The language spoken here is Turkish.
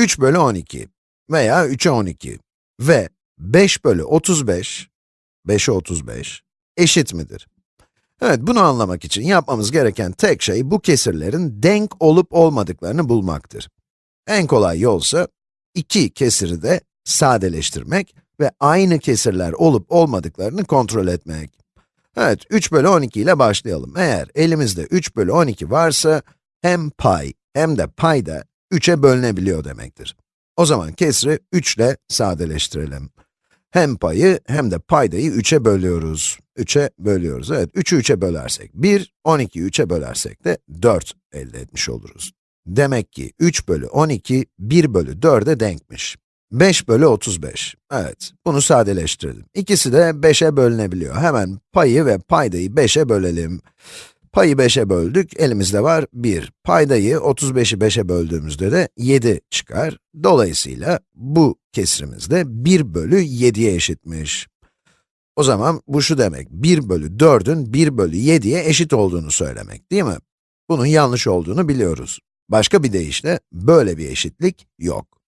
3 bölü 12 veya 3'e 12 ve 5 bölü 35, 5'e 35 eşit midir? Evet, bunu anlamak için yapmamız gereken tek şey bu kesirlerin denk olup olmadıklarını bulmaktır. En kolay yolsa iki kesiri de sadeleştirmek ve aynı kesirler olup olmadıklarını kontrol etmek. Evet, 3 bölü 12 ile başlayalım. Eğer elimizde 3 bölü 12 varsa, hem pay hem de payda 3'e bölünebiliyor demektir. O zaman kesri 3 ile sadeleştirelim. Hem payı hem de paydayı 3'e bölüyoruz. 3'e bölüyoruz. Evet, 3'ü 3'e bölersek 1, 12'yi 3'e bölersek de 4 elde etmiş oluruz. Demek ki 3 bölü 12, 1 bölü 4'e denkmiş. 5 bölü 35. Evet, bunu sadeleştirelim. İkisi de 5'e bölünebiliyor. Hemen payı ve paydayı 5'e bölelim. Payı 5'e böldük, elimizde var 1. Paydayı 35'i 5'e böldüğümüzde de 7 çıkar. Dolayısıyla bu kesrimiz de 1 bölü 7'ye eşitmiş. O zaman bu şu demek, 1 bölü 4'ün 1 bölü 7'ye eşit olduğunu söylemek, değil mi? Bunun yanlış olduğunu biliyoruz. Başka bir deyişle, böyle bir eşitlik yok.